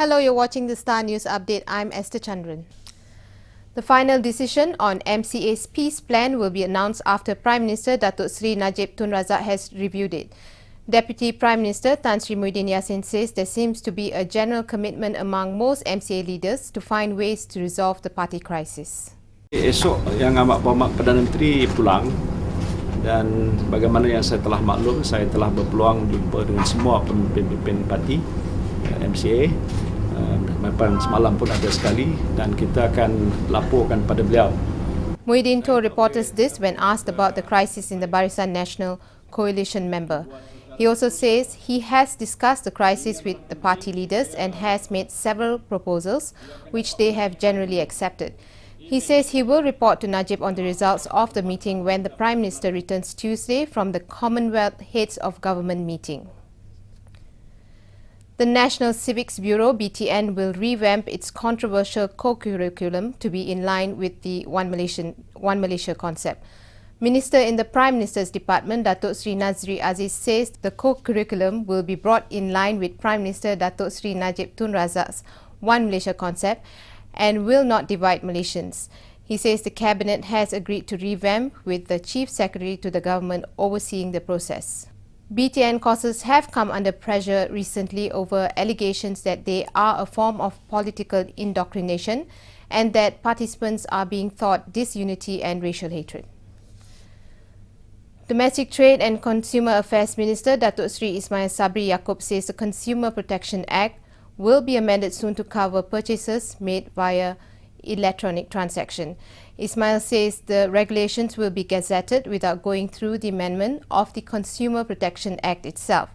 Hello, you're watching the Star News Update. I'm Esther Chandran. The final decision on MCA's peace plan will be announced after Prime Minister Datuk Sri Najib Tun Razak has reviewed it. Deputy Prime Minister Tan Sri Muhyiddin Yassin says there seems to be a general commitment among most MCA leaders to find ways to resolve the party crisis. Esok yang amat berhormat Perdana Menteri pulang dan bagaimana yang saya telah maklum saya telah berpeluang jumpa dengan semua pemimpin-pemimpin parti eh, MCA uh, semalam pun ada sekali dan kita akan laporkan pada beliau Muhyiddin told reporters this when asked about the crisis in the Barisan Nasional Coalition member. He also says he has discussed the crisis with the party leaders and has made several proposals which they have generally accepted. He says he will report to Najib on the results of the meeting when the Prime Minister returns Tuesday from the Commonwealth Heads of Government meeting. The National Civics Bureau BTN will revamp its controversial co-curriculum to be in line with the One, Malaysian, One Malaysia concept. Minister in the Prime Minister's Department, Datuk Sri Nazri Aziz says the co-curriculum will be brought in line with Prime Minister Datuk Sri Najib Tun Razak's One Malaysia concept and will not divide Malaysians. He says the Cabinet has agreed to revamp with the Chief Secretary to the government overseeing the process. BTN courses have come under pressure recently over allegations that they are a form of political indoctrination and that participants are being taught disunity and racial hatred. Domestic Trade and Consumer Affairs Minister Datuk Sri Ismail Sabri Yaakob says the Consumer Protection Act will be amended soon to cover purchases made via electronic transaction. Ismail says the regulations will be gazetted without going through the amendment of the Consumer Protection Act itself.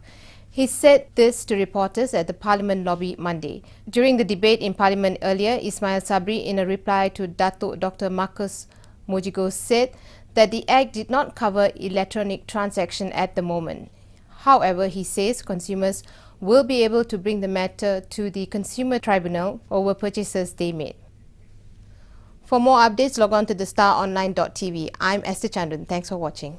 He said this to reporters at the Parliament lobby Monday. During the debate in Parliament earlier, Ismail Sabri, in a reply to Dr. Marcus Mojigoh, said that the Act did not cover electronic transaction at the moment. However, he says consumers will be able to bring the matter to the Consumer Tribunal over purchases they made. For more updates, log on to thestaronline.tv. I'm Esther Chandran. Thanks for watching.